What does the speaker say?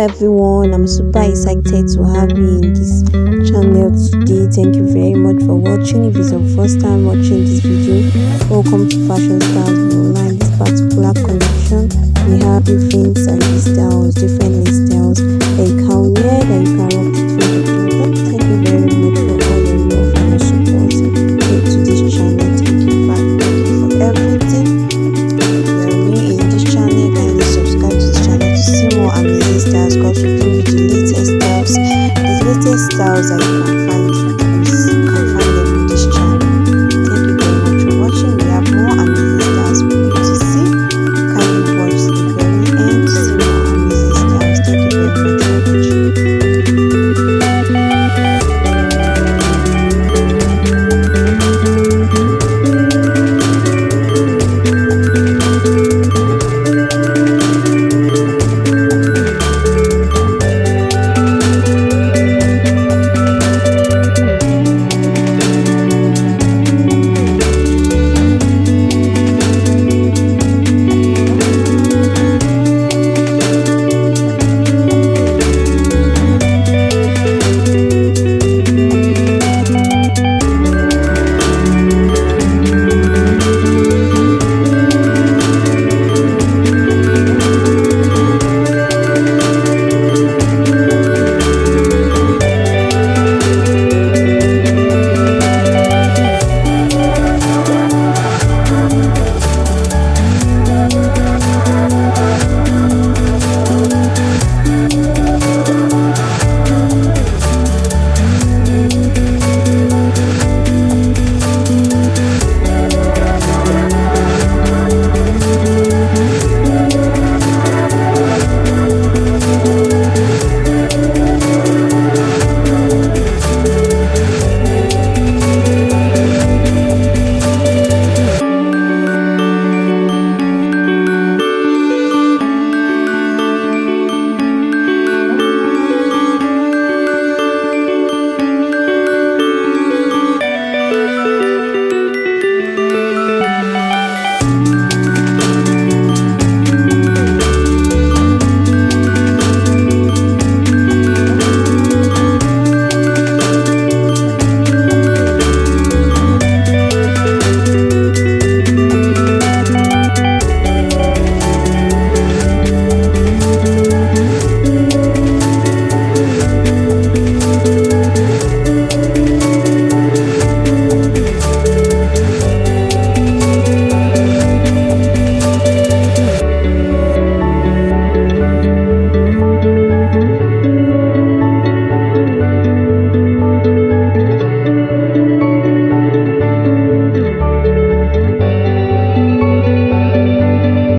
everyone. I'm super excited to have you in this channel today. Thank you very much for watching. If it's your first time watching this video welcome to fashion stars online. This particular collection we have different brightest styles that you can find.